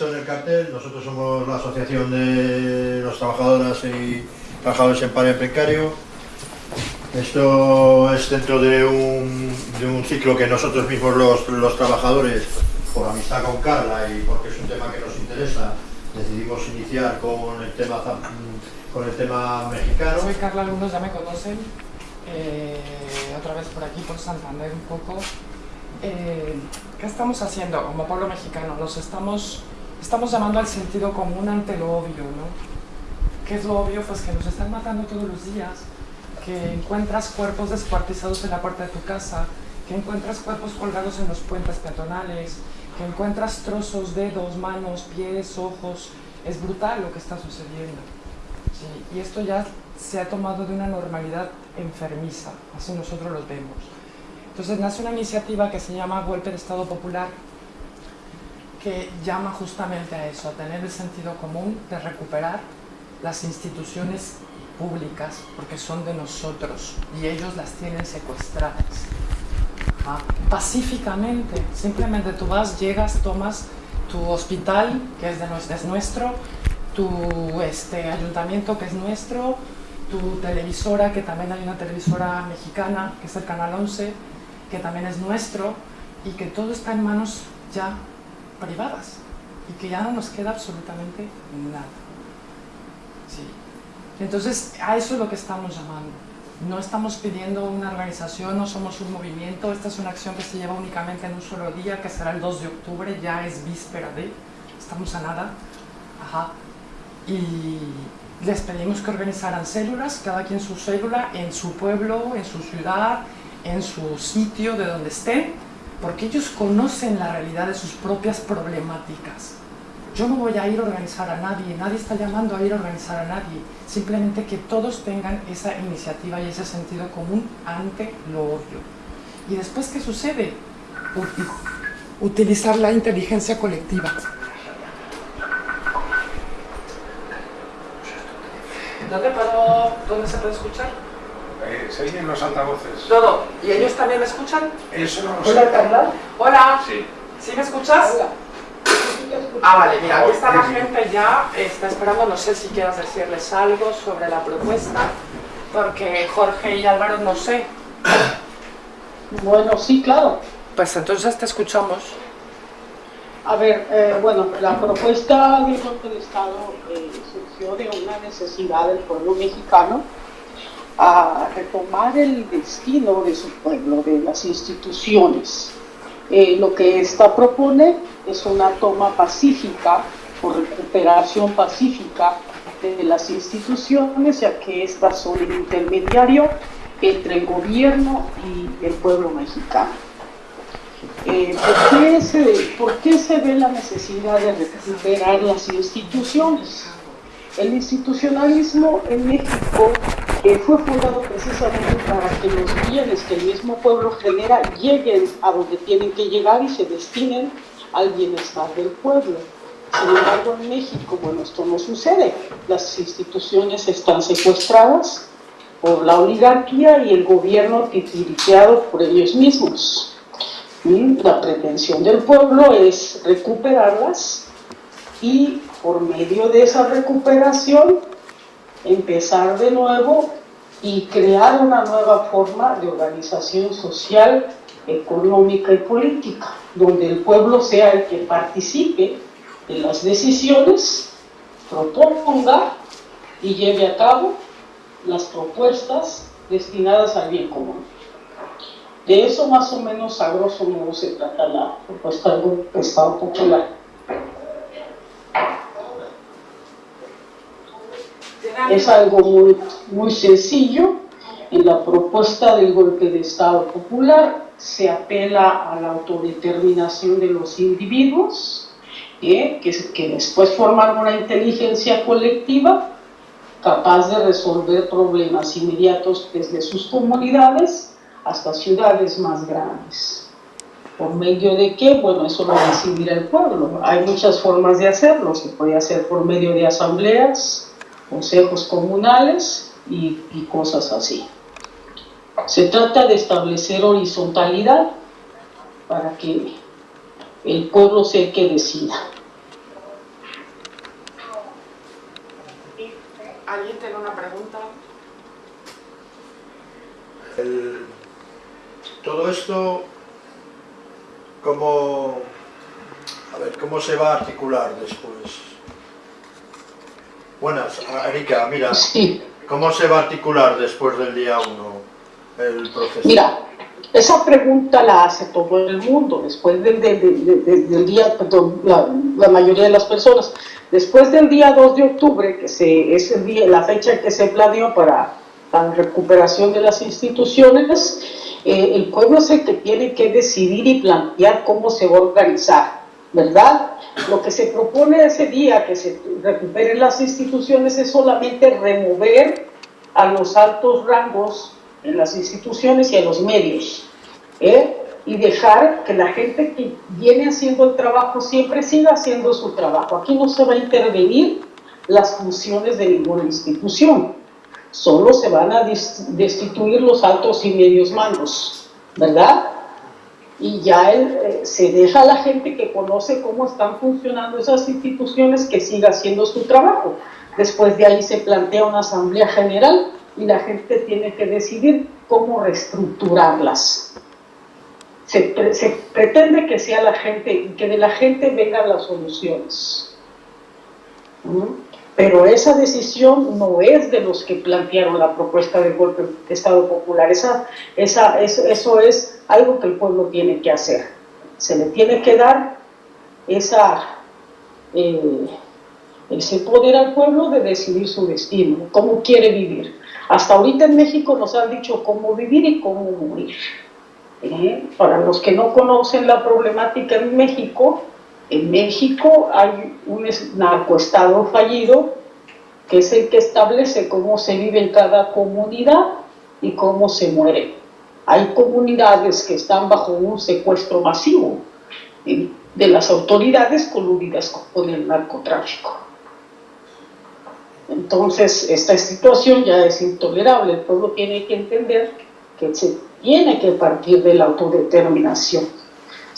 En el cartel, nosotros somos la Asociación de los Trabajadoras y Trabajadores en Paro Precario. Esto es dentro de un, de un ciclo que nosotros mismos los, los, trabajadores, por amistad con Carla y porque es un tema que nos interesa, decidimos iniciar con el tema, con el tema mexicano. Soy Carla, algunos ya me conocen, eh, otra vez por aquí, por Santander un poco. Eh, ¿Qué estamos haciendo como pueblo mexicano? Nos estamos estamos llamando al sentido común ante lo obvio, ¿no? ¿Qué es lo obvio? Pues que nos están matando todos los días, que encuentras cuerpos descuartizados en la puerta de tu casa, que encuentras cuerpos colgados en los puentes peatonales, que encuentras trozos, dedos, manos, pies, ojos. Es brutal lo que está sucediendo. Sí, y esto ya se ha tomado de una normalidad enfermiza, así nosotros los vemos. Entonces nace una iniciativa que se llama Golpe de Estado Popular, que llama justamente a eso, a tener el sentido común de recuperar las instituciones públicas, porque son de nosotros y ellos las tienen secuestradas. Pacíficamente, simplemente tú vas, llegas, tomas tu hospital, que es, de, es nuestro, tu este, ayuntamiento, que es nuestro, tu televisora, que también hay una televisora mexicana, que es el Canal 11, que también es nuestro, y que todo está en manos ya privadas y que ya no nos queda absolutamente nada. Sí. Entonces, a eso es lo que estamos llamando. No estamos pidiendo una organización, no somos un movimiento, esta es una acción que se lleva únicamente en un solo día, que será el 2 de octubre, ya es víspera de, estamos a nada. Ajá. Y les pedimos que organizaran células, cada quien su célula, en su pueblo, en su ciudad, en su sitio, de donde estén, porque ellos conocen la realidad de sus propias problemáticas. Yo no voy a ir a organizar a nadie, nadie está llamando a ir a organizar a nadie, simplemente que todos tengan esa iniciativa y ese sentido común ante lo obvio. ¿Y después qué sucede? Utilizar la inteligencia colectiva. ¿Dónde, puedo, ¿Dónde se puede escuchar? Eh, se oyen los altavoces. Todo. ¿Y ellos también me escuchan? Eso no lo Hola, sé. Carla. Hola. Sí. ¿Sí me escuchas? Hola. Ah, vale, mira, aquí está la gente ya, está esperando, no sé si quieras decirles algo sobre la propuesta, porque Jorge y Álvaro no sé. Bueno, sí, claro. Pues entonces te escuchamos. A ver, eh, bueno, la propuesta del golpe de Estado eh, surgió de una necesidad del pueblo mexicano a retomar el destino de su pueblo, de las instituciones. Eh, lo que esta propone es una toma pacífica o recuperación pacífica de las instituciones, ya que estas son el intermediario entre el gobierno y el pueblo mexicano. Eh, ¿por, qué se, ¿Por qué se ve la necesidad de recuperar las instituciones? El institucionalismo en México fue fundado precisamente para que los bienes que el mismo pueblo genera lleguen a donde tienen que llegar y se destinen al bienestar del pueblo. Sin embargo, en México, bueno, esto no sucede. Las instituciones están secuestradas por la oligarquía y el gobierno titiriqueado por ellos mismos. Y la pretensión del pueblo es recuperarlas y por medio de esa recuperación empezar de nuevo y crear una nueva forma de organización social, económica y política, donde el pueblo sea el que participe en las decisiones, proponga y lleve a cabo las propuestas destinadas al bien común. De eso más o menos a grosso modo se trata la propuesta del Estado Popular. Es algo muy, muy sencillo. En la propuesta del golpe de Estado popular se apela a la autodeterminación de los individuos, ¿eh? que, que después forman una inteligencia colectiva capaz de resolver problemas inmediatos desde sus comunidades hasta ciudades más grandes. ¿Por medio de qué? Bueno, eso lo decidirá el pueblo. Hay muchas formas de hacerlo. Se puede hacer por medio de asambleas, consejos comunales y, cosas así. Se trata de establecer horizontalidad para que el pueblo sea el que decida. ¿Alguien tiene una pregunta? El, todo esto, ¿cómo, a ver, ¿cómo se va a articular después? Buenas, Erika, mira, Sí, ¿cómo se va a articular después del día 1 el proceso? mira, esa pregunta la hace todo el mundo, después del, del- del- del- del día, perdón, la, la mayoría de las personas, después del día 2 de octubre, que se, es el día, la fecha que se planeó para la recuperación de las instituciones, eh, el pueblo es el que tiene que decidir y plantear cómo se va a organizar, ¿verdad? Lo que se propone ese día que se recuperen las instituciones es solamente remover a los altos rangos en las instituciones y a los medios, ¿eh? y dejar que la gente que viene haciendo el trabajo siempre siga haciendo su trabajo. Aquí no se va a intervenir las funciones de ninguna institución, solo se van a destituir los altos y medios mandos, ¿verdad? Y ya el, eh, se deja a la gente que conoce cómo están funcionando esas instituciones que siga haciendo su trabajo. Después de ahí se plantea una asamblea general y la gente tiene que decidir cómo reestructurarlas. Se, pre- se pretende que sea la gente que de la gente vengan las soluciones. ¿Mm? Pero esa decisión no es de los que plantearon la propuesta de golpe de Estado Popular. Esa, esa, eso, eso es algo que el pueblo tiene que hacer. Se le tiene que dar eh, ese poder al pueblo de decidir su destino, cómo quiere vivir. Hasta ahorita en México nos han dicho cómo vivir y cómo morir. ¿eh? Para los que no conocen la problemática en México, en México hay un es- narcoestado fallido que es el que establece cómo se vive en cada comunidad y cómo se muere. Hay comunidades que están bajo un secuestro masivo eh, de las autoridades coludidas con el narcotráfico. Entonces, esta situación ya es intolerable. El pueblo tiene que entender que se tiene que partir de la autodeterminación,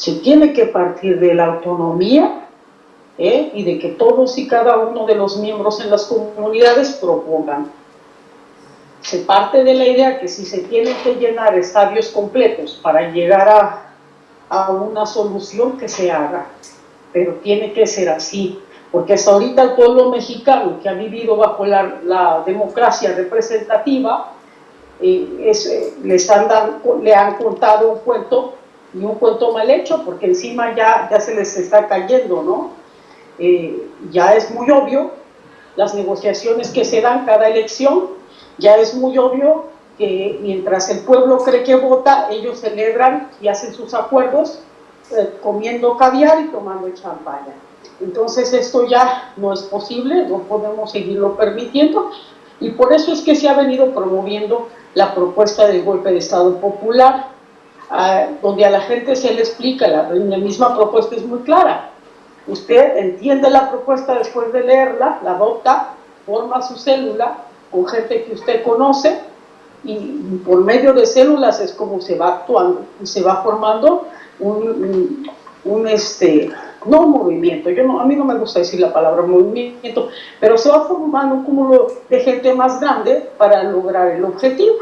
se tiene que partir de la autonomía ¿eh? y de que todos y cada uno de los miembros en las comunidades propongan. Se parte de la idea que si se tienen que llenar estadios completos para llegar a, una solución que se haga, pero tiene que ser así, porque hasta ahorita el pueblo mexicano que ha vivido bajo la, democracia representativa, eh, es, eh, les han dado- le han contado un cuento y un cuento mal hecho, porque encima ya, ya se les está cayendo, ¿no? Eh, ya es muy obvio las negociaciones que se dan cada elección, ya es muy obvio que mientras el pueblo cree que vota, ellos celebran y hacen sus acuerdos eh, comiendo caviar y tomando champaña. Entonces esto ya no es posible, no podemos seguirlo permitiendo y por eso es que se ha venido promoviendo la propuesta del golpe de Estado popular, donde a la gente se le explica, la, misma propuesta es muy clara. Usted entiende la propuesta después de leerla, la adopta, forma su célula con gente que usted conoce y por medio de células es como se va actuando y se va formando un, un- este, no movimiento, yo no, a mí no me gusta decir la palabra movimiento, pero se va formando un cúmulo de gente más grande para lograr el objetivo.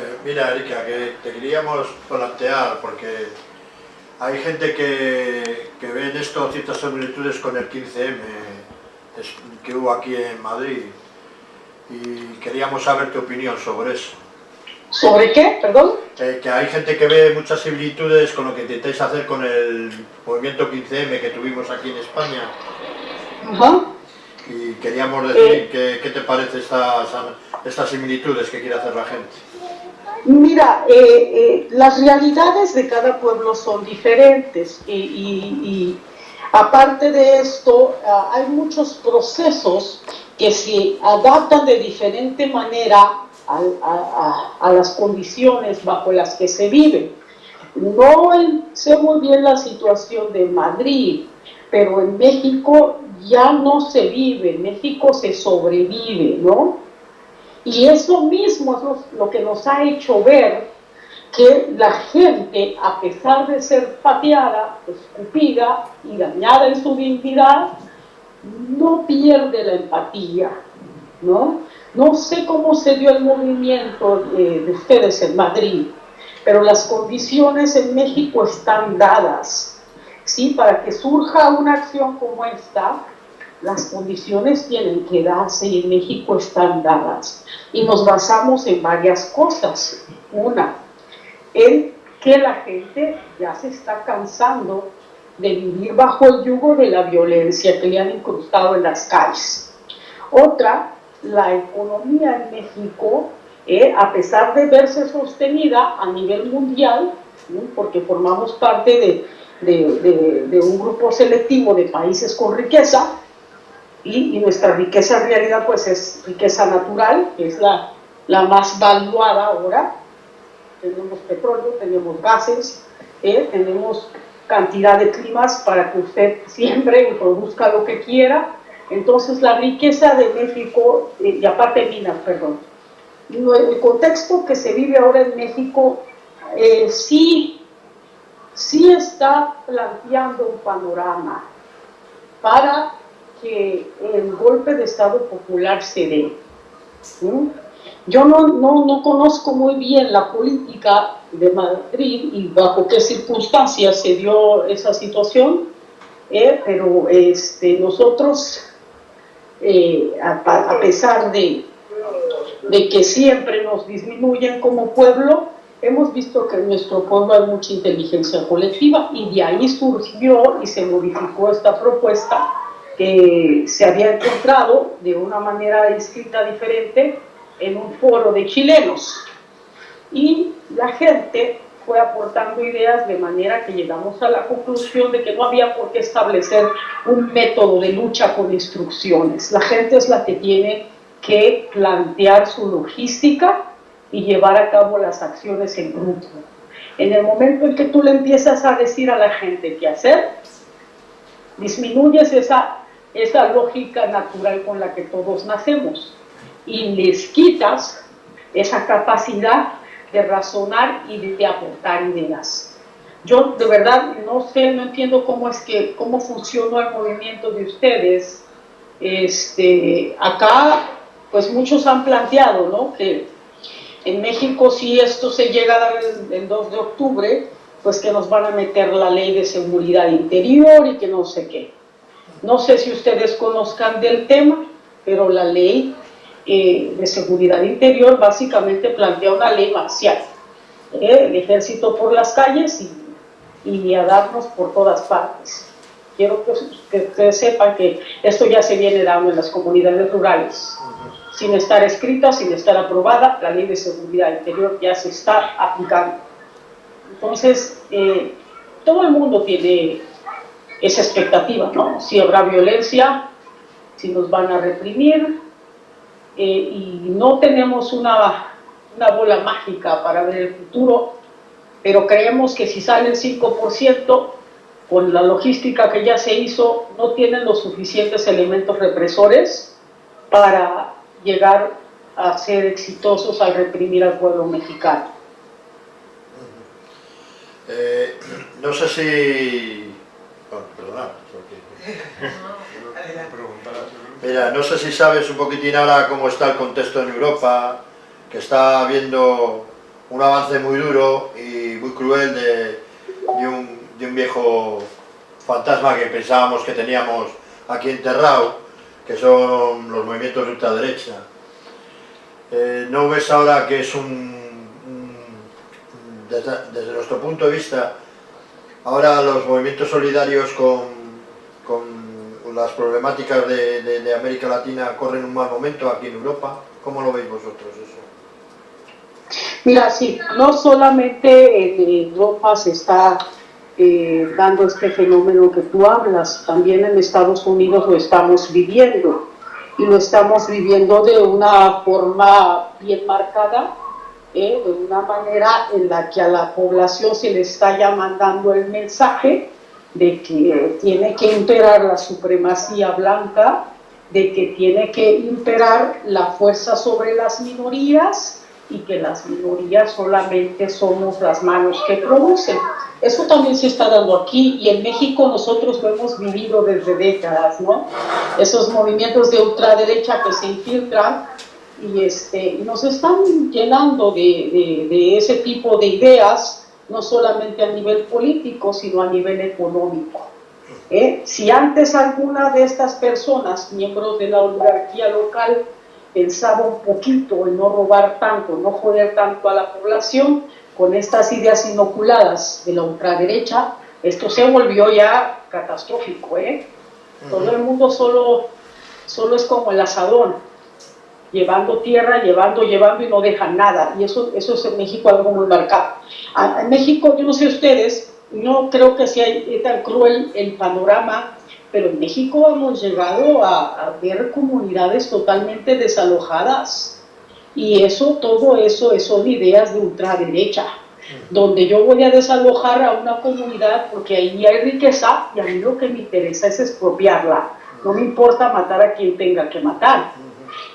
Eh, mira, Erika, que te queríamos plantear, porque hay gente que, que ve en esto ciertas similitudes con el 15M es- que hubo aquí en Madrid y queríamos saber tu opinión sobre eso. ¿Sobre qué? Perdón. Eh, que hay gente que ve muchas similitudes con lo que intentáis hacer con el movimiento 15M que tuvimos aquí en España y queríamos decir Eh. que- qué te parece estas, estas similitudes que quiere hacer la gente. Mira, eh, eh, las realidades de cada pueblo son diferentes y, aparte de esto, ah, hay muchos procesos que se adaptan de diferente manera a, las condiciones bajo las que se vive. No sé muy bien la situación de Madrid, pero en México ya no se vive, en México se sobrevive, ¿no? Y eso mismo es lo, que nos ha hecho ver que la gente, a pesar de ser pateada, escupida y dañada en su dignidad, no pierde la empatía, ¿no? No sé cómo se dio el movimiento de, de ustedes en Madrid, pero las condiciones en México están dadas, ¿sí? Para que surja una acción como esta, las condiciones tienen que darse y en México están dadas. Y nos basamos en varias cosas. Una, en que la gente ya se está cansando de vivir bajo el yugo de la violencia que le han incrustado en las calles. Otra, la economía en México, eh, a pesar de verse sostenida a nivel mundial, porque formamos parte de, de, de, un grupo selectivo de países con riqueza, y, y, nuestra riqueza en realidad pues es riqueza natural, que es la, la más valuada ahora, tenemos petróleo, tenemos gases, eh, tenemos cantidad de climas para que usted siempre y produzca lo que quiera. Entonces la riqueza de México, eh, y aparte minas, perdón, el contexto que se vive ahora en México eh, sí, sí está planteando un panorama para que el golpe de Estado popular se dé. Yo no, no, no, conozco muy bien la política de Madrid y bajo qué circunstancias se dio esa situación, eh, pero este, nosotros, eh, a, a, pesar de, de que siempre nos disminuyen como pueblo, hemos visto que en nuestro pueblo hay mucha inteligencia colectiva y de ahí surgió y se modificó esta propuesta se había encontrado de una manera escrita diferente en un foro de chilenos. Y la gente fue aportando ideas de manera que llegamos a la conclusión de que no había por qué establecer un método de lucha con instrucciones. La gente es la que tiene que plantear su logística y llevar a cabo las acciones en grupo. En el momento en que tú le empiezas a decir a la gente qué hacer, disminuyes esa, esa lógica natural con la que todos nacemos y les quitas esa capacidad de razonar y de aportar ideas. Yo de verdad no sé, no entiendo cómo es que, cómo funciona el movimiento de ustedes. Este, acá, pues muchos han planteado, ¿no? Que en México si esto se llega a dar el, el 2 de octubre, pues que nos van a meter la ley de seguridad interior y que no sé qué. No sé si ustedes conozcan del tema, pero la ley eh, de seguridad interior básicamente plantea una ley marcial. ¿eh? el ejército por las calles y, y a darnos por todas partes. Quiero que, que, ustedes sepan que esto ya se viene dando en las comunidades rurales. Sin estar escrita, sin estar aprobada, la ley de seguridad interior ya se está aplicando. Entonces, eh, todo el mundo tiene esa expectativa, ¿no? Si habrá violencia, si nos van a reprimir, eh, y no tenemos una, una bola mágica para ver el futuro, pero creemos que si sale el 5%, con la logística que ya se hizo, no tienen los suficientes elementos represores para llegar a ser exitosos al reprimir al pueblo mexicano. Eh, no sé si... Mira, no sé si sabes un poquitín ahora cómo está el contexto en Europa, que está habiendo un avance muy duro y muy cruel de, de, un, de un, viejo fantasma que pensábamos que teníamos aquí enterrado, que son los movimientos de ultraderecha. Eh, ¿No ves ahora que es un, un desde, desde, nuestro punto de vista, ahora los movimientos solidarios con, con las problemáticas de, América Latina corren un mal momento aquí en Europa. ¿Cómo lo veis vosotros eso? Mira, sí, no solamente en Europa se está eh, dando este fenómeno que tú hablas, también en Estados Unidos lo estamos viviendo y lo estamos viviendo de una forma bien marcada, eh, de una manera en la que a la población se le está ya mandando el mensaje de que tiene que imperar la supremacía blanca, de que tiene que imperar la fuerza sobre las minorías y que las minorías solamente somos las manos que producen. Eso también se está dando aquí y en México nosotros lo hemos vivido desde décadas, ¿no? Esos movimientos de ultraderecha que se infiltran y este, nos están llenando de, de ese tipo de ideas, no solamente a nivel político, sino a nivel económico. ¿eh? Si antes alguna de estas personas, miembros de la oligarquía local, pensaba un poquito en no robar tanto, no joder tanto a la población, con estas ideas inoculadas de la ultraderecha, esto se volvió ya catastrófico. ¿eh? Todo el mundo solo, solo es como el asadón, llevando tierra, llevando, llevando y no dejan nada. Y eso, eso es en México algo muy marcado. en México, yo no sé ustedes, no creo que sea tan cruel el panorama, pero en México hemos llegado a, ver comunidades totalmente desalojadas. Y eso, todo eso, son ideas de ultraderecha, donde yo voy a desalojar a una comunidad porque ahí hay riqueza y a mí lo que me interesa es expropiarla. No me importa matar a quien tenga que matar.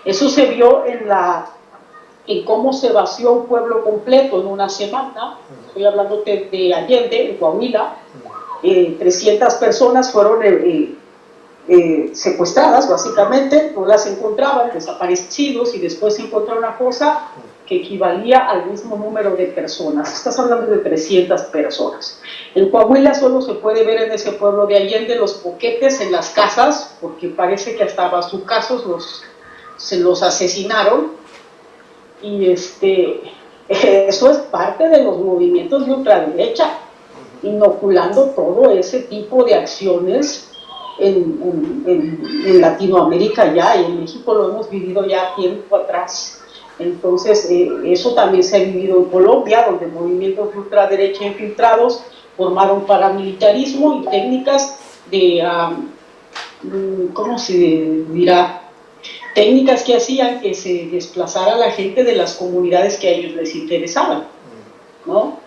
Eso se vio en la en cómo se vació un pueblo completo en una semana, estoy hablando de, Allende, en Coahuila, 300 eh, personas fueron eh, eh, secuestradas, básicamente, no las encontraban, desaparecidos, y después se encontró una cosa que equivalía al mismo número de personas. Estás hablando de 300 personas. En Coahuila solo se puede ver en ese pueblo de Allende los boquetes en las casas, porque parece que hasta casos los, se los asesinaron, y este, eso es parte de los movimientos de ultraderecha, inoculando todo ese tipo de acciones en, en, Latinoamérica ya, y en México lo hemos vivido ya tiempo atrás. Entonces, eh, eso también se ha vivido en Colombia, donde movimientos de ultraderecha infiltrados formaron paramilitarismo y técnicas de, um, ¿cómo se dirá? Técnicas que hacían que se desplazara la gente de las comunidades que a ellos les interesaban. ¿no?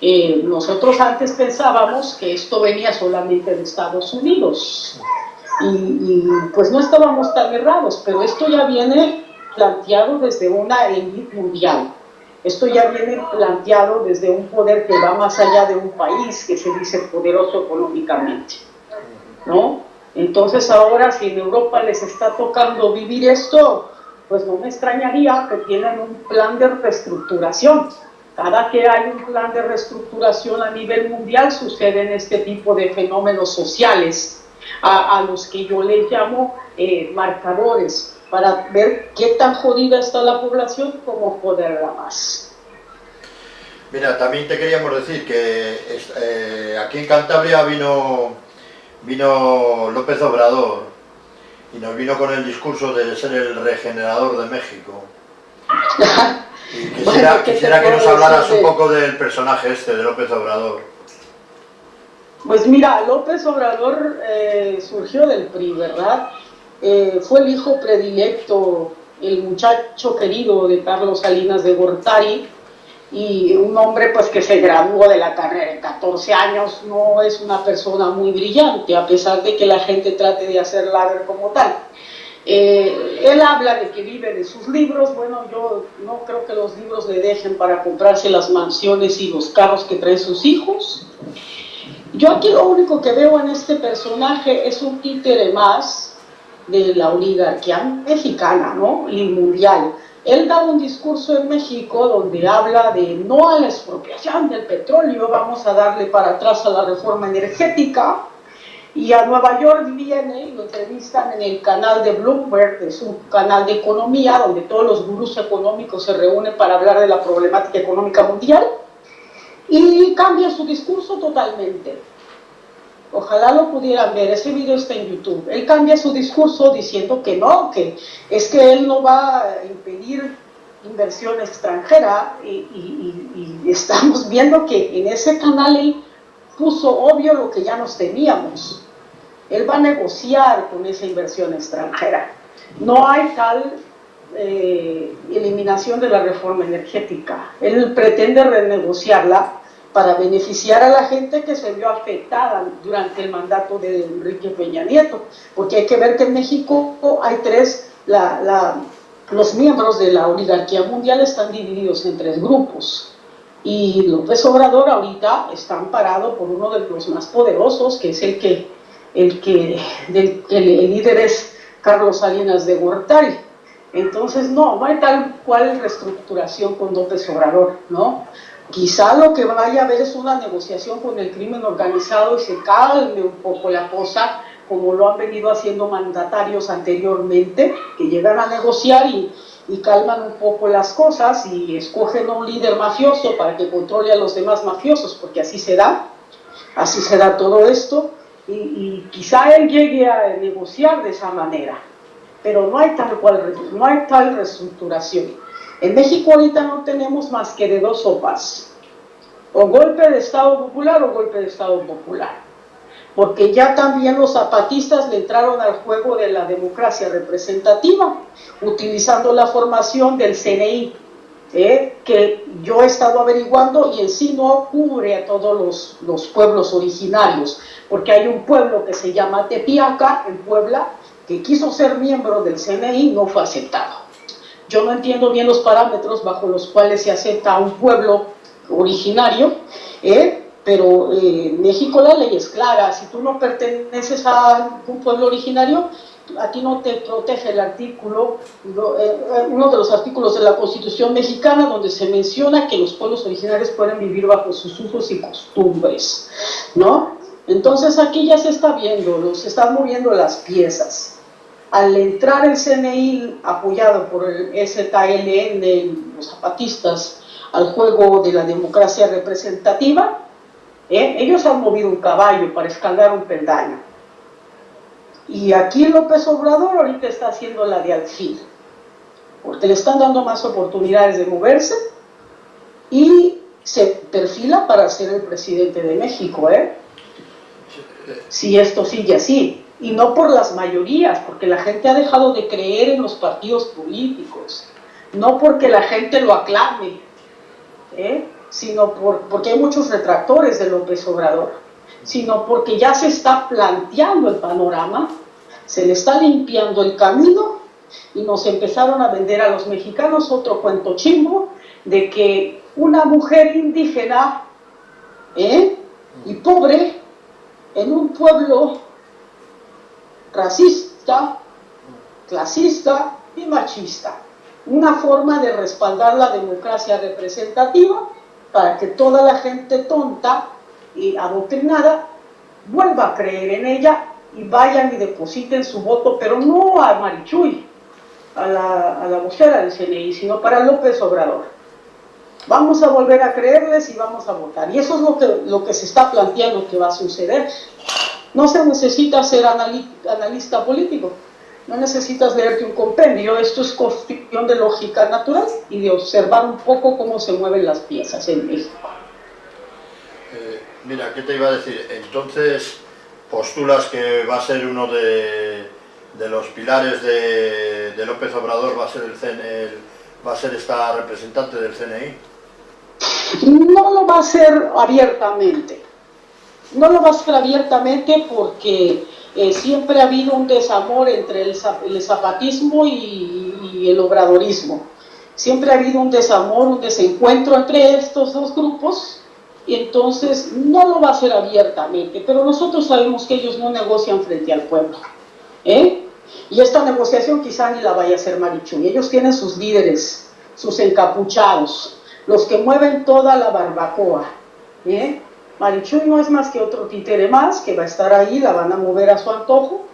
Eh, nosotros antes pensábamos que esto venía solamente de Estados Unidos y, pues no estábamos tan errados, pero esto ya viene planteado desde una élite mundial. Esto ya viene planteado desde un poder que va más allá de un país que se dice poderoso económicamente. ¿no? Entonces ahora si en Europa les está tocando vivir esto, pues no me extrañaría que tienen un plan de reestructuración. Cada que hay un plan de reestructuración a nivel mundial suceden este tipo de fenómenos sociales a, los que yo les llamo eh, marcadores para ver qué tan jodida está la población como poderla más. Mira, también te queríamos decir que eh, aquí en Cantabria vino vino López Obrador y nos vino con el discurso de ser el regenerador de México. Y quisiera, que nos hablaras un poco del personaje este, de López Obrador. Pues mira, López Obrador eh, surgió del PRI, ¿verdad? Eh, fue el hijo predilecto, el muchacho querido de Carlos Salinas de Gortari, y un hombre pues que se graduó de la carrera en 14 años no es una persona muy brillante, a pesar de que la gente trate de hacerla ver como tal. Eh, él habla de que vive de sus libros, bueno, yo no creo que los libros le dejen para comprarse las mansiones y los carros que traen sus hijos. Yo aquí lo único que veo en este personaje es un títere más de la oligarquía mexicana, ¿no? Y mundial él da un discurso en México donde habla de no a la expropiación del petróleo, vamos a darle para atrás a la reforma energética. Y a Nueva York viene y lo entrevistan en el canal de Bloomberg, es un canal de economía donde todos los gurús económicos se reúnen para hablar de la problemática económica mundial. Y cambia su discurso totalmente Ojalá lo pudieran ver, ese video está en YouTube. Él cambia su discurso diciendo que no, que es que él no va a impedir inversión extranjera y, estamos viendo que en ese canal él puso obvio lo que ya nos teníamos. Él va a negociar con esa inversión extranjera. No hay tal eh, eliminación de la reforma energética. Él pretende renegociarla para beneficiar a la gente que se vio afectada durante el mandato de Enrique Peña Nieto, porque hay que ver que en México hay tres, los miembros de la oligarquía mundial están divididos en tres grupos. Y López Obrador ahorita está amparado por uno de los más poderosos, que es el que, el que, el líder es Carlos Salinas de Gortari. Entonces, no, no hay tal cual reestructuración con López Obrador, ¿no? Quizá lo que vaya a haber es una negociación con el crimen organizado y se calme un poco la cosa, como lo han venido haciendo mandatarios anteriormente, que llegan a negociar y, y calman un poco las cosas y escogen a un líder mafioso para que controle a los demás mafiosos, porque así se da, así se da todo esto, y, y quizá él llegue a negociar de esa manera, pero no hay tal cual, no hay tal reestructuración. En México ahorita no tenemos más que de dos sopas, o golpe de Estado popular o golpe de Estado popular porque ya también los zapatistas le entraron al juego de la democracia representativa, utilizando la formación del CNI, ¿eh? que yo he estado averiguando y en sí no cubre a todos los, los, pueblos originarios, porque hay un pueblo que se llama Tepiaca, en Puebla, que quiso ser miembro del CNI, no fue aceptado. Yo no entiendo bien los parámetros bajo los cuales se acepta un pueblo originario, ¿eh? pero eh, en México la ley es clara, si tú no perteneces a un pueblo originario, a ti no te protege el artículo, eh, uno de los artículos de la Constitución mexicana donde se menciona que los pueblos originarios pueden vivir bajo sus usos y costumbres, ¿no? Entonces aquí ya se está viendo, se están moviendo las piezas. Al entrar el CNI apoyado por el SKLN, los zapatistas, al juego de la democracia representativa, ¿Eh? Ellos han movido un caballo para escalar un peldaño. Y aquí López Obrador ahorita está haciendo la de alfil, porque le están dando más oportunidades de moverse y se perfila para ser el presidente de México, ¿eh? Si esto sigue así. Y no por las mayorías, porque la gente ha dejado de creer en los partidos políticos, no porque la gente lo aclame, ¿eh? sino por, porque hay muchos retractores de López Obrador, sino porque ya se está planteando el panorama, se le está limpiando el camino y nos empezaron a vender a los mexicanos otro cuento chimbo de que una mujer indígena ¿eh? y pobre en un pueblo racista, clasista y machista. Una forma de respaldar la democracia representativa para que toda la gente tonta y adoctrinada vuelva a creer en ella y vayan y depositen su voto, pero no a Marichuy, a la, a la vocera del CNI, sino para López Obrador. Vamos a volver a creerles y vamos a votar. Y eso es lo que, lo que se está planteando que va a suceder. No se necesita ser analista político, no necesitas leerte un compendio, esto es cuestión de lógica natural y de observar un poco cómo se mueven las piezas en México. Eh, mira, ¿qué te iba a decir? Entonces, postulas que va a ser uno de, de los pilares de, de, López Obrador, va a ser el, CNE, va a ser esta representante del CNI. No lo va a hacer abiertamente. No lo va a hacer abiertamente porque eh, siempre ha habido un desamor entre el, el zapatismo y, el obradorismo. Siempre ha habido un desamor, un desencuentro entre estos dos grupos y entonces no lo va a hacer abiertamente, pero nosotros sabemos que ellos no negocian frente al pueblo. ¿eh? Y esta negociación quizá ni la vaya a hacer Marichuy. Ellos tienen sus líderes, sus encapuchados, los que mueven toda la barbacoa. ¿eh? Marichuy no es más que otro títere más que va a estar ahí, la van a mover a su antojo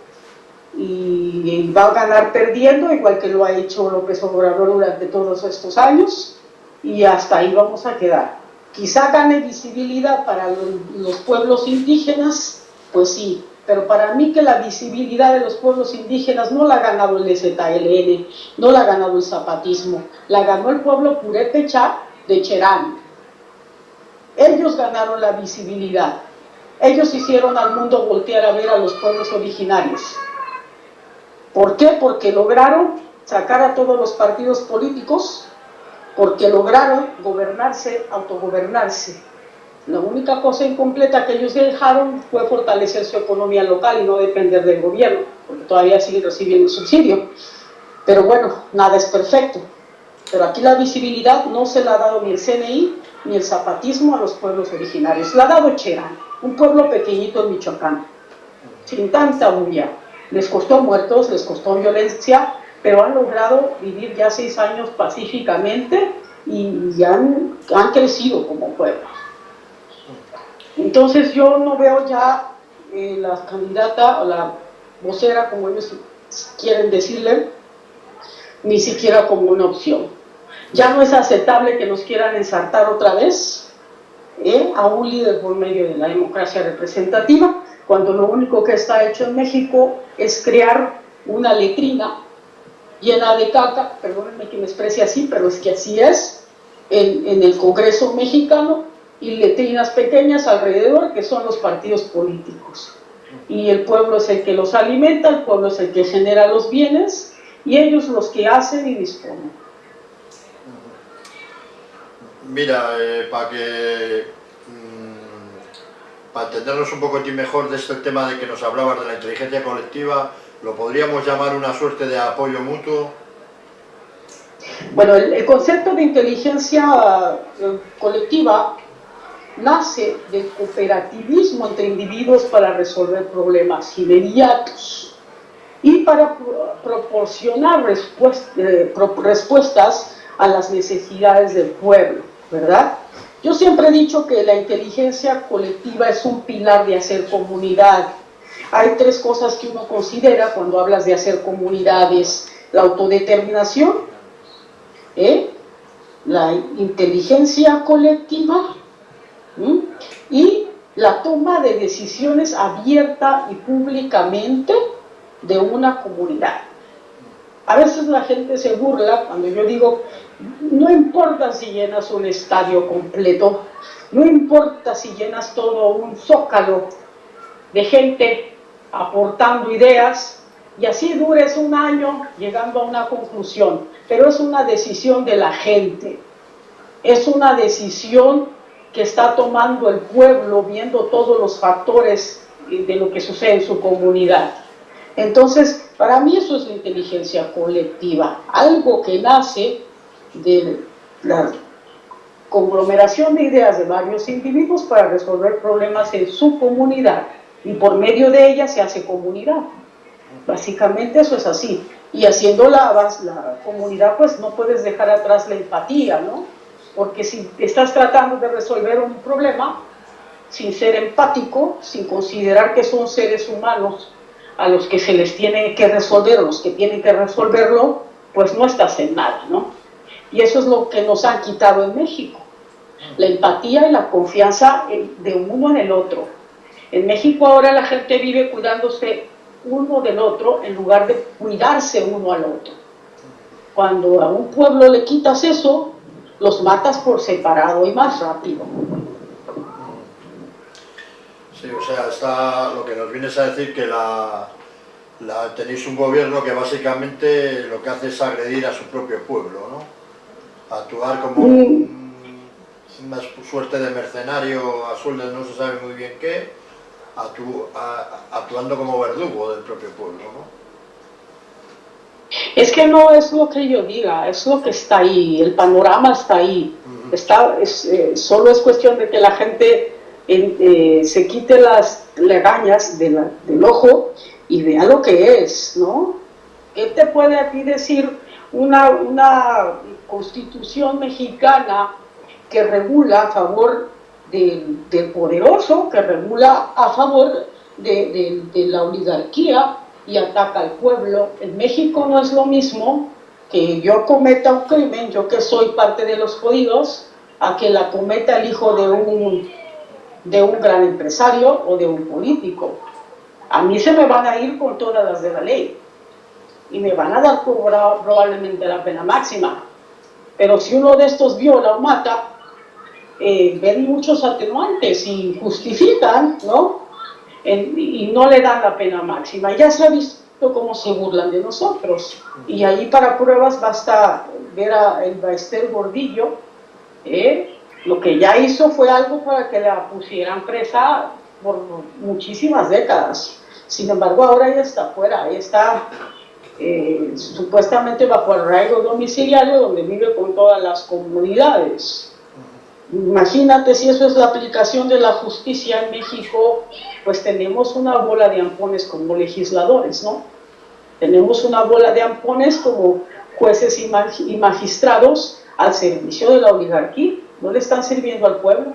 y va a ganar perdiendo, igual que lo ha hecho López Obrador durante todos estos años, y hasta ahí vamos a quedar. Quizá gane visibilidad para los pueblos indígenas, pues sí, pero para mí que la visibilidad de los pueblos indígenas no la ha ganado el ZLN, no la ha ganado el zapatismo, la ganó el pueblo purépecha de Cherán, ellos ganaron la visibilidad. Ellos hicieron al mundo voltear a ver a los pueblos originarios. ¿Por qué? Porque lograron sacar a todos los partidos políticos, porque lograron gobernarse, autogobernarse. La única cosa incompleta que ellos dejaron fue fortalecer su economía local y no depender del gobierno, porque todavía siguen recibiendo subsidio. Pero bueno, nada es perfecto. Pero aquí la visibilidad no se la ha dado ni el CNI ni el zapatismo a los pueblos originarios. La ha dado Cherán, un pueblo pequeñito en Michoacán, sin tanta bulla. Les costó muertos, les costó violencia, pero han logrado vivir ya seis años pacíficamente y, han, han crecido como pueblo. Entonces yo no veo ya eh, la candidata o la vocera, como ellos quieren decirle, ni siquiera como una opción. Ya no es aceptable que nos quieran ensartar otra vez ¿eh? a un líder por medio de la democracia representativa, cuando lo único que está hecho en México es crear una letrina llena de caca, perdónenme que me exprese así, pero es que así es, en, en el Congreso mexicano, y letrinas pequeñas alrededor que son los partidos políticos. Y el pueblo es el que los alimenta, el pueblo es el que genera los bienes y ellos los que hacen y disponen. Mira, eh, para que mm, para entendernos un poco mejor de este tema de que nos hablabas de la inteligencia colectiva, lo podríamos llamar una suerte de apoyo mutuo. Bueno, el concepto de inteligencia eh, colectiva nace del cooperativismo entre individuos para resolver problemas inmediatos y para proporcionar eh, respuestas a las necesidades del pueblo, ¿verdad? Yo siempre he dicho que la inteligencia colectiva es un pilar de hacer comunidad. Hay tres cosas que uno considera cuando hablas de hacer comunidades. La autodeterminación, ¿eh? la inteligencia colectiva y la toma de decisiones abierta y públicamente de una comunidad. A veces la gente se burla cuando yo digo, no importa si llenas un estadio completo, no importa si llenas todo un zócalo de gente aportando ideas y así dures un año llegando a una conclusión, pero es una decisión de la gente, es una decisión que está tomando el pueblo viendo todos los factores de lo que sucede en su comunidad. Entonces, para mí eso es la inteligencia colectiva, algo que nace de la conglomeración de ideas de varios individuos para resolver problemas en su comunidad y por medio de ella se hace comunidad. Básicamente eso es así. Y haciendo la, la comunidad, pues no puedes dejar atrás la empatía, ¿no? Porque si estás tratando de resolver un problema sin ser empático, sin considerar que son seres humanos a los que se les tiene que resolver, los que tienen que resolverlo, pues no estás en nada, ¿no? Y eso es lo que nos han quitado en México, la empatía y la confianza de uno en el otro. En México ahora la gente vive cuidándose uno del otro en lugar de cuidarse uno al otro. Cuando a un pueblo le quitas eso, los matas por separado y más rápido. Sí, o sea, está lo que nos vienes a decir que tenéis un gobierno que básicamente lo que hace es agredir a su propio pueblo, ¿no? Actuar como mm. una suerte de mercenario a sueldo no se sabe muy bien qué, actuando como verdugo del propio pueblo, ¿no? Es que no es lo que yo diga, es lo que está ahí, el panorama está ahí. Está, eh, solo es cuestión de que la gente eh, se quite las legañas del ojo y vea lo que es, ¿no? ¿Qué te puede aquí decir una, una constitución mexicana que regula a favor del, poderoso, que regula a favor de la oligarquía, y ataca al pueblo. En México no es lo mismo que yo cometa un crimen, yo que soy parte de los jodidos, a que la cometa el hijo de un, de un gran empresario o de un político. A mí se me van a ir con todas las de la ley y me van a dar probablemente la pena máxima. Pero si uno de estos viola o mata, eh, ven muchos atenuantes y justifican, ¿no? y no le dan la pena máxima. Ya se ha visto cómo se burlan de nosotros. Y ahí para pruebas basta ver a el Baester Gordillo, ¿eh? lo que ya hizo fue algo para que la pusieran presa por muchísimas décadas. Sin embargo, ahora ya está fuera, ahí está eh, supuestamente bajo arraigo domiciliario donde vive con todas las comunidades. Imagínate si eso es la aplicación de la justicia en México, pues tenemos una bola de ampones como legisladores, ¿no? Tenemos una bola de ampones como jueces y magistrados al servicio de la oligarquía, no le están sirviendo al pueblo.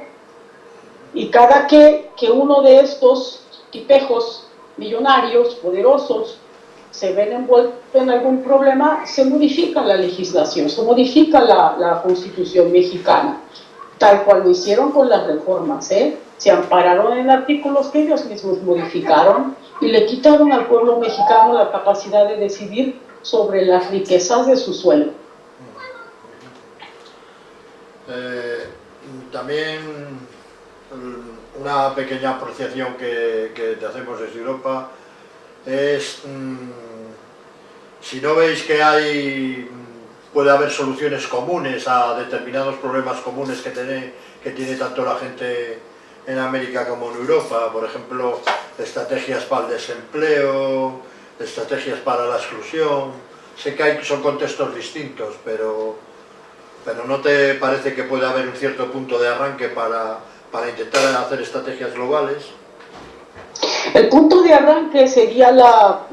Y cada que, que uno de estos tipejos millonarios, poderosos, se ven envueltos en algún problema, se modifica la legislación, se modifica la, constitución mexicana tal cual lo hicieron con las reformas, ¿eh? se ampararon en artículos que ellos mismos modificaron y le quitaron al pueblo mexicano la capacidad de decidir sobre las riquezas de su suelo. Eh, también mm, una pequeña apreciación que, que, te hacemos desde Europa es mmm, si no veis que hay puede haber soluciones comunes a determinados problemas comunes que tiene, que tiene tanto la gente en América como en Europa, por ejemplo, estrategias para el desempleo, estrategias para la exclusión, sé que hay, son contextos distintos, pero, pero ¿no te parece que puede haber un cierto punto de arranque para, para intentar hacer estrategias globales? El punto de arranque sería la,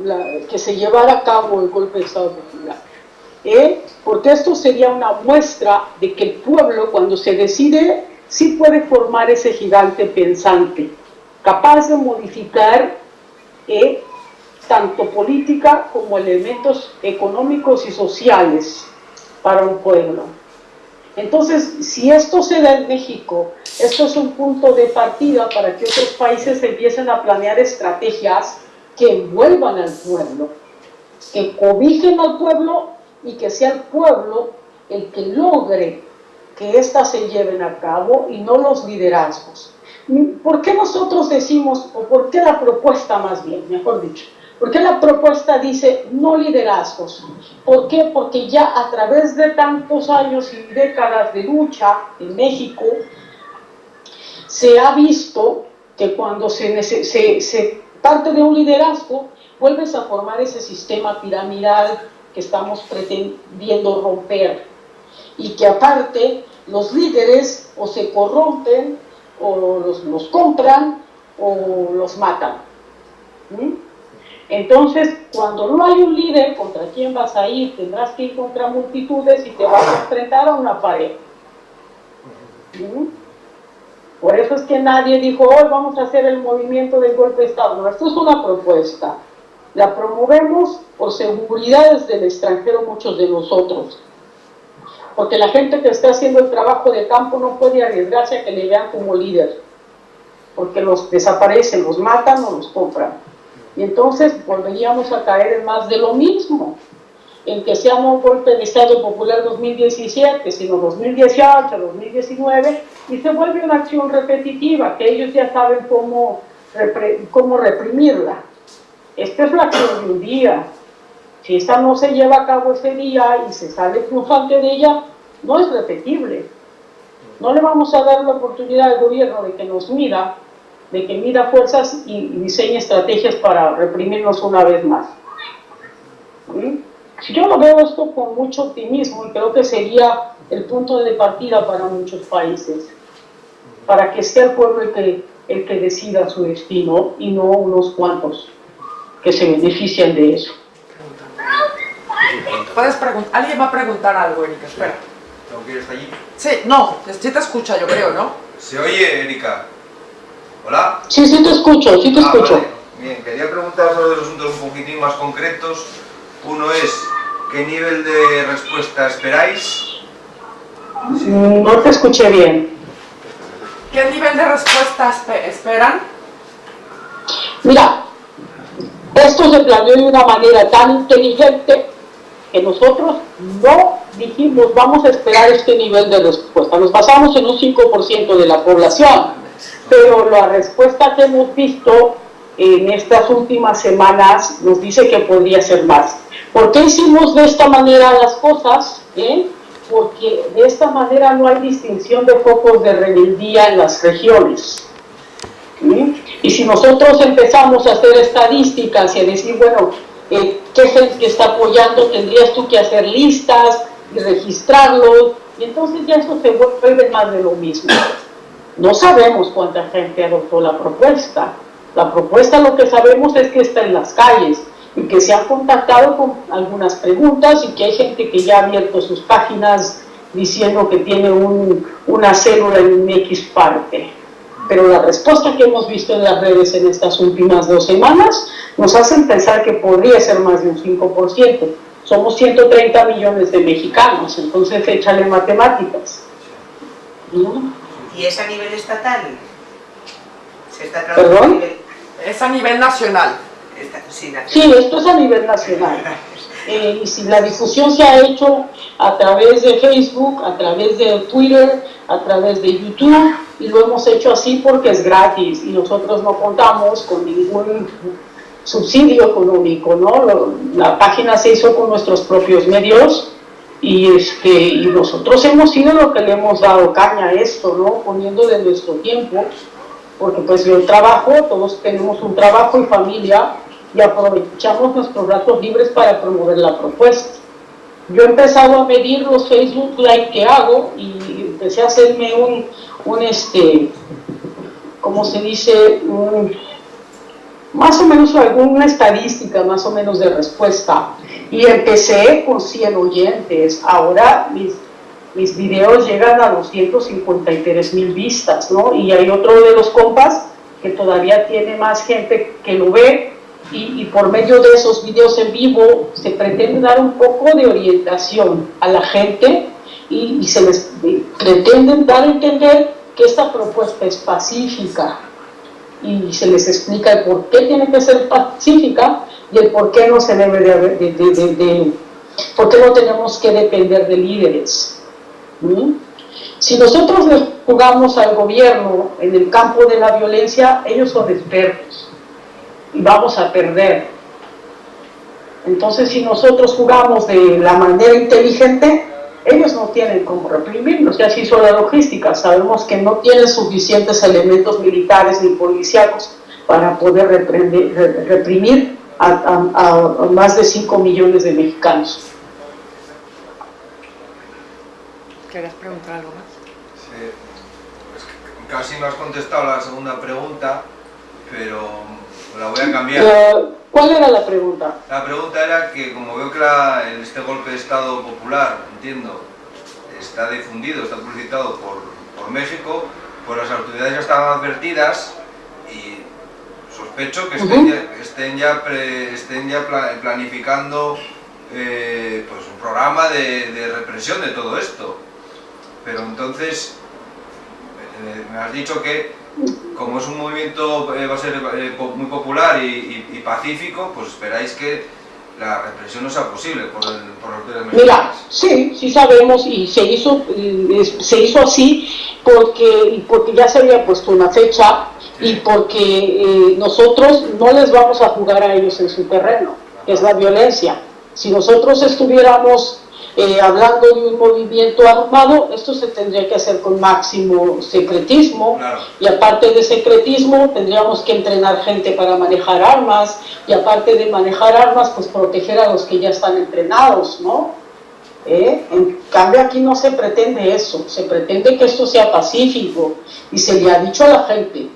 que se llevara a cabo el golpe de Estado popular ¿eh? porque esto sería una muestra de que el pueblo cuando se decide sí puede formar ese gigante pensante, capaz de modificar ¿eh? tanto política como elementos económicos y sociales para un pueblo. Entonces, si esto se da en México, esto es un punto de partida para que otros países empiecen a planear estrategias que envuelvan al pueblo, que cobijen al pueblo y que sea el pueblo el que logre que éstas se lleven a cabo y no los liderazgos. ¿Por qué nosotros decimos, o por qué la propuesta más bien, mejor dicho, por qué la propuesta dice no liderazgos? ¿Por qué? Porque ya a través de tantos años y décadas de lucha en México, se ha visto que cuando se, parte de un liderazgo, vuelves a formar ese sistema piramidal que estamos pretendiendo romper y que aparte los líderes o se corrompen o los, los compran o los matan. Entonces, cuando no hay un líder, ¿contra quién vas a ir? Tendrás que ir contra multitudes y te vas a enfrentar a una pared. Por eso es que nadie dijo, hoy vamos a hacer el movimiento del golpe de Estado. No, esto es una propuesta. La promovemos por seguridades del extranjero muchos de nosotros. Porque la gente que está haciendo el trabajo de campo no puede arriesgarse a que le vean como líder. Porque los desaparecen, los matan o los compran. Y entonces volveríamos a caer en más de lo mismo. En que sea un golpe de Estado Popular 2017, sino 2018, 2019, y se vuelve una acción repetitiva, que ellos ya saben cómo, cómo reprimirla. Esta es la acción de un día. Si esta no se lleva a cabo ese día y se sale triunfante de ella, no es repetible. No le vamos a dar la oportunidad al gobierno de que nos mira, de que mida fuerzas y diseñe estrategias para reprimirnos una vez más. Si Yo lo veo esto con mucho optimismo y creo que sería el punto de partida para muchos países, para que sea el pueblo el que, el que decida su destino y no unos cuantos que se benefician de eso. Puedes preguntar, alguien va a preguntar algo, Erika, espera. ¿Tengo que ir hasta allí? Sí, no, sí te escucha, yo creo, ¿no? ¿Se oye, Erika? ¿Hola? Sí, sí te escucho, sí te ah, escucho. Vale. Bien, quería preguntar sobre dos asuntos un poquitín más concretos. Uno es, ¿qué nivel de respuesta esperáis? No te escuché bien. ¿Qué nivel de respuesta esperan? Mira, esto se planeó de una manera tan inteligente que nosotros no dijimos vamos a esperar este nivel de respuesta. Nos basamos en un 5% de la población, pero la respuesta que hemos visto en estas últimas semanas nos dice que podría ser más. ¿Por qué hicimos de esta manera las cosas? ¿Eh? Porque de esta manera no hay distinción de focos de rebeldía en las regiones. Y si nosotros empezamos a hacer estadísticas y a decir, bueno, eh, ¿qué que está apoyando? Tendrías tú que hacer listas y registrarlos Y entonces ya eso se vuelve más de lo mismo. No sabemos cuánta gente adoptó la propuesta. La propuesta lo que sabemos es que está en las calles y que se ha contactado con algunas preguntas y que hay gente que ya ha abierto sus páginas diciendo que tiene un, una célula en X parte. Pero la respuesta que hemos visto en las redes en estas últimas dos semanas nos hacen pensar que podría ser más de un 5%. Somos 130 millones de mexicanos, entonces échale matemáticas. ¿Y es a nivel estatal? ¿Se está ¿Perdón? A nivel... Es a nivel nacional. sí, esto es a nivel nacional. Eh, y si la difusión se ha hecho a través de Facebook, a través de Twitter, a través de YouTube, y lo hemos hecho así porque es gratis y nosotros no contamos con ningún subsidio económico, ¿no? La página se hizo con nuestros propios medios y, este, y nosotros hemos sido lo que le hemos dado caña a esto, ¿no? Poniendo de nuestro tiempo, porque pues yo trabajo, todos tenemos un trabajo y familia y aprovechamos nuestros ratos libres para promover la propuesta. Yo he empezado a medir los Facebook Live que hago y empecé a hacerme un, un este, ¿cómo se dice? Un, más o menos alguna estadística más o menos de respuesta. Y empecé con 100 oyentes. Ahora mis, mis videos llegan a 253 mil vistas ¿no? y hay otro de los compas que todavía tiene más gente que lo ve y, y, por medio de esos videos en vivo se pretende dar un poco de orientación a la gente y, se les pretende dar a entender que esta propuesta es pacífica, y se les explica el por qué tiene que ser pacífica y el por qué no se debe de, de, por qué no tenemos que depender de líderes. Si nosotros jugamos al gobierno en el campo de la violencia, ellos son expertos y vamos a perder. Entonces, si nosotros jugamos de la manera inteligente, ellos no tienen cómo reprimirnos, ya se hizo la logística, sabemos que no tienen suficientes elementos militares ni policiales para poder reprimir a, más de 5 millones de mexicanos. ¿Quieres preguntar algo más? Sí, casi no has contestado la segunda pregunta, pero la voy a cambiar. Eh, ¿Cuál era la pregunta? La pregunta era que como veo que la, este golpe de Estado popular, entiendo, está difundido, está publicitado por, por México, pues las autoridades ya estaban advertidas y sospecho que estén, ya, estén ya, estén ya planificando eh, pues un programa de, de, represión de todo esto. Pero entonces, eh, me has dicho que como es un movimiento, eh, va a ser eh, muy popular y, pacífico, pues esperáis que la represión no sea posible por, el, por los Mira, sí, sí sabemos y se hizo, se hizo así porque, porque ya se había puesto una fecha y porque eh, nosotros no les vamos a jugar a ellos en su terreno, que es la violencia. Si nosotros estuviéramos eh, hablando de un movimiento armado, esto se tendría que hacer con máximo secretismo y aparte de secretismo tendríamos que entrenar gente para manejar armas y aparte de manejar armas, pues proteger a los que ya están entrenados, ¿no? ¿Eh? En cambio aquí no se pretende eso, se pretende que esto sea pacífico y se le ha dicho a la gente,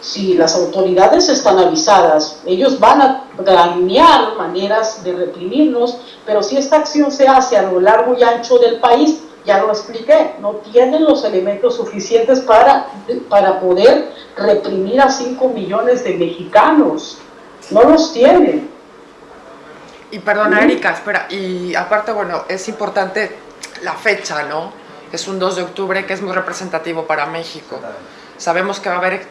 si las autoridades están avisadas, ellos van a planear maneras de reprimirnos, pero si esta acción se hace a lo largo y ancho del país, ya lo expliqué, no tienen los elementos suficientes para, para poder reprimir a 5 millones de mexicanos. No los tienen. Y perdona, Erika, espera, y aparte, bueno, es importante la fecha, ¿no? Es un 2 de octubre que es muy representativo para México sabemos que va a haber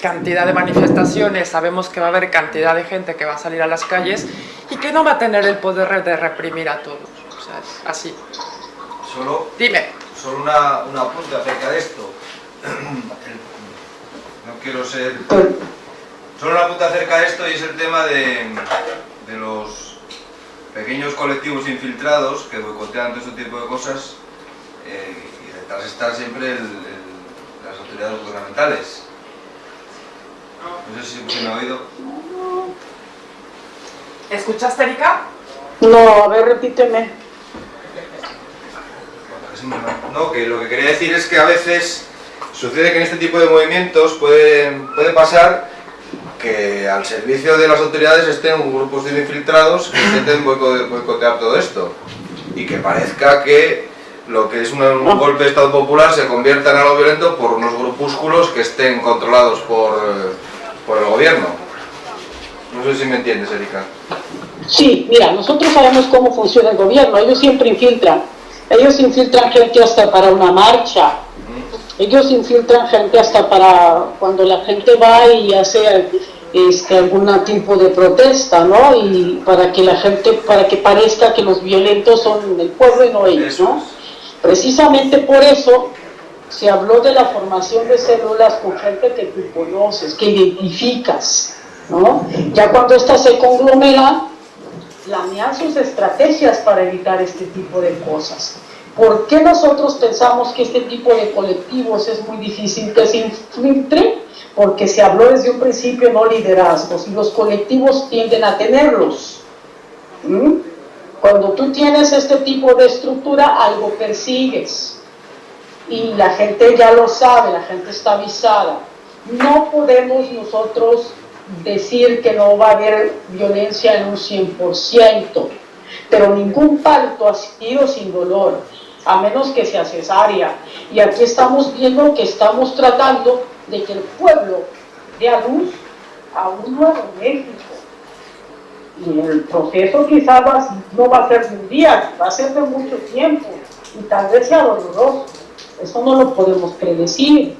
cantidad de manifestaciones, sabemos que va a haber cantidad de gente que va a salir a las calles y que no va a tener el poder de reprimir a todos. O sea, es así. Solo, Dime. Solo una, una apunte acerca de esto. No quiero ser... Solo una apunte acerca de esto y es el tema de, de los pequeños colectivos infiltrados que boicotean todo este tipo de cosas eh, y detrás está siempre el autoridades gubernamentales. No sé si se me ha oído. ¿Escuchaste, Erika? No, a ver, repíteme. No, que lo que quería decir es que a veces sucede que en este tipo de movimientos puede, puede pasar que al servicio de las autoridades estén grupos de infiltrados que intenten boicotear todo esto y que parezca que lo que es un, un, golpe de Estado popular se convierta en algo violento por unos grupúsculos que estén controlados por, por el gobierno. No sé si me entiendes, Erika. Sí, mira, nosotros sabemos cómo funciona el gobierno, ellos siempre infiltran. Ellos infiltran gente hasta para una marcha, ellos infiltran gente hasta para cuando la gente va y hace este, algún tipo de protesta, ¿no? Y para que la gente, para que parezca que los violentos son el pueblo y no ellos, ¿no? Precisamente por eso se habló de la formación de células con gente que tú conoces, que identificas, ¿no? Ya cuando estas se conglomeran, planean sus estrategias para evitar este tipo de cosas. ¿Por qué nosotros pensamos que este tipo de colectivos es muy difícil que se infiltre? Porque se habló desde un principio no liderazgos y los colectivos tienden a tenerlos. Cuando tú tienes este tipo de estructura, algo persigues. Y la gente ya lo sabe, la gente está avisada. No podemos nosotros decir que no va a haber violencia en un 100%, pero ningún parto ha sido sin dolor, a menos que sea cesárea. Y aquí estamos viendo que estamos tratando de que el pueblo dé a luz a un nuevo México. Y el proceso quizás no va a ser de un día, va a ser de mucho tiempo y tal vez sea doloroso. Eso no lo podemos predecir.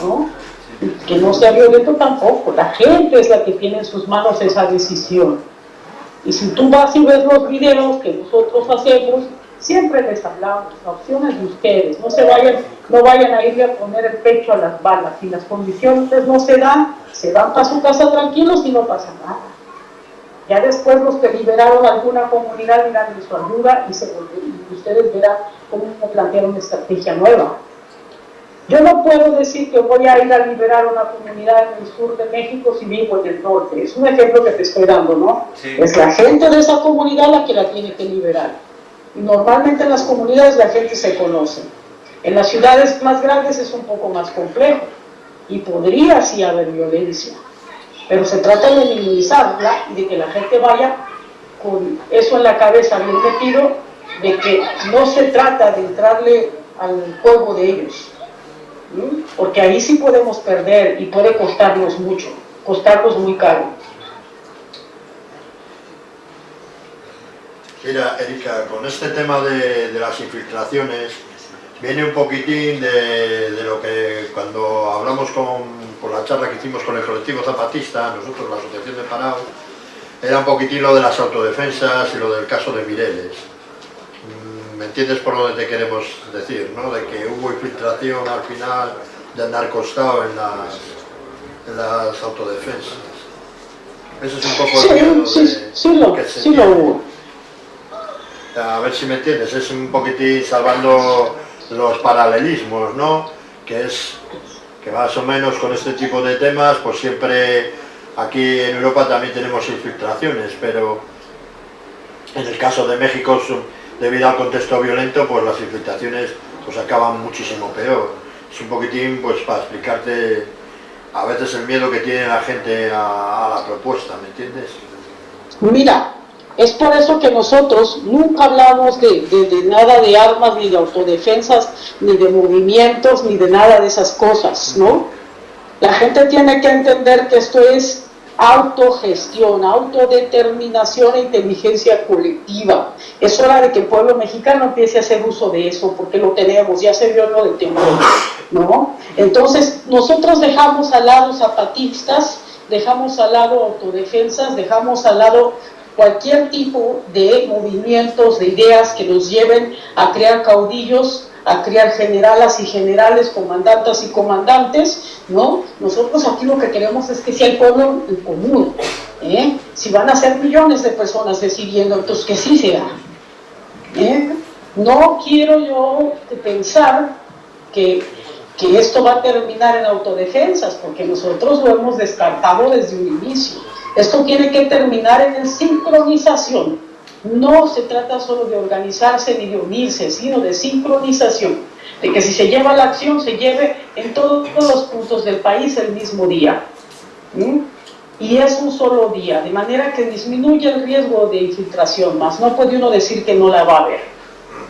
¿no? que no sea violento tampoco, la gente es la que tiene en sus manos esa decisión. Y si tú vas y ves los videos que nosotros hacemos, siempre les hablamos, la opción es de ustedes, no se vayan, no vayan a irle a poner el pecho a las balas, si las condiciones no se dan, se van para su casa tranquilos y no pasa nada. Ya después los que liberaron alguna comunidad irán de su ayuda y, se, y ustedes verán cómo plantear una estrategia nueva. Yo no puedo decir que voy a ir a liberar una comunidad en el sur de México si vivo en el norte. Es un ejemplo que te estoy dando, ¿no? Sí. Es la gente de esa comunidad la que la tiene que liberar. Y normalmente en las comunidades la gente se conoce. En las ciudades más grandes es un poco más complejo y podría sí haber violencia. Pero se trata de minimizarla y de que la gente vaya con eso en la cabeza bien metido, de que no se trata de entrarle al juego de ellos, porque ahí sí podemos perder y puede costarnos mucho, costarnos muy caro. Mira, Erika, con este tema de las infiltraciones, viene un poquitín de, de, lo que cuando hablamos con, por la charla que hicimos con el colectivo zapatista, nosotros, la Asociación de Parao, era un poquitín lo de las autodefensas y lo del caso de Mireles. ¿Me entiendes por dónde te queremos decir? ¿no? De que hubo infiltración al final de andar costado en las, en las autodefensas. Eso es un poco sí, el miedo sí, de, sí, lo, que se sí lo tiene. hubo. A ver si me entiendes, es un poquitín salvando los paralelismos, ¿no? Que es que más o menos con este tipo de temas, pues siempre aquí en Europa también tenemos infiltraciones, pero en el caso de México, debido al contexto violento, pues las infiltraciones pues acaban muchísimo peor. Es un poquitín pues para explicarte a veces el miedo que tiene la gente a, a la propuesta, ¿me entiendes? Mira, es por eso que nosotros nunca hablamos de, nada de armas, ni de autodefensas, ni de movimientos, ni de nada de esas cosas, ¿no? La gente tiene que entender que esto es autogestión, autodeterminación e inteligencia colectiva. Es hora de que el pueblo mexicano empiece a hacer uso de eso, porque lo tenemos, ya se vio lo del temor, ¿no? Entonces, nosotros dejamos al lado zapatistas, dejamos al lado autodefensas, dejamos al lado cualquier tipo de movimientos, de ideas que nos lleven a crear caudillos, a crear generalas y generales, comandantas y comandantes, ¿no? Nosotros aquí lo que queremos es que sea el pueblo en común, ¿eh? Si van a ser millones de personas decidiendo, entonces que sí sea. ¿eh? No quiero yo pensar que, que esto va a terminar en autodefensas, porque nosotros lo hemos descartado desde un inicio. Esto tiene que terminar en sincronización no se trata solo de organizarse ni de unirse, sino de sincronización, de que si se lleva la acción, se lleve en todos los puntos del país el mismo día. ¿Mm? Y es un solo día, de manera que disminuye el riesgo de infiltración, más no puede uno decir que no la va a haber,